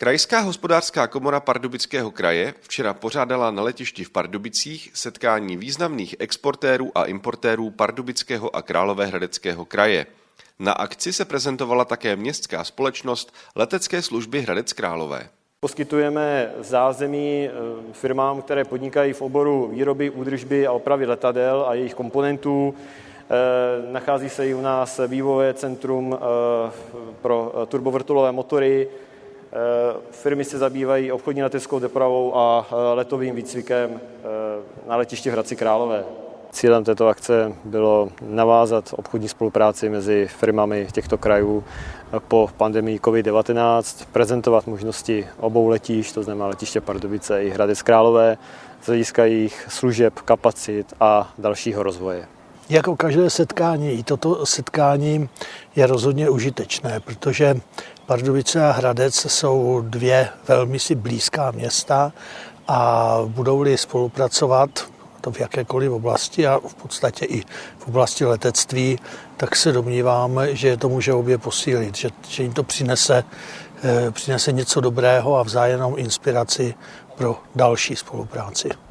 Krajská hospodářská komora Pardubického kraje včera pořádala na letišti v Pardubicích setkání významných exportérů a importérů Pardubického a Královéhradeckého kraje. Na akci se prezentovala také městská společnost letecké služby Hradec Králové. Poskytujeme zázemí eh, firmám, které podnikají v oboru výroby, údržby a opravy letadel a jejich komponentů. Eh, nachází se i u nás vývojové centrum eh, pro turbovrtulové motory, firmy se zabývají obchodní leteckou dopravou a eh, letovým výcvikem eh, na letišti v Hradci Králové. Cílem této akce bylo navázat obchodní spolupráci mezi firmami těchto krajů po pandemii COVID-19, prezentovat možnosti obou letišť, to znamená letiště Pardubice i Hradec Králové, z hlediska jejich služeb, kapacit a dalšího rozvoje. Jako každé setkání, i toto setkání je rozhodně užitečné, protože Pardubice a Hradec jsou dvě velmi si blízká města a budou-li spolupracovat to v jakékoliv oblasti a v podstatě i v oblasti letectví, tak se domnívám, že to může obě posílit, že, že jim to přinese, eh, přinese něco dobrého a vzájemnou inspiraci pro další spolupráci.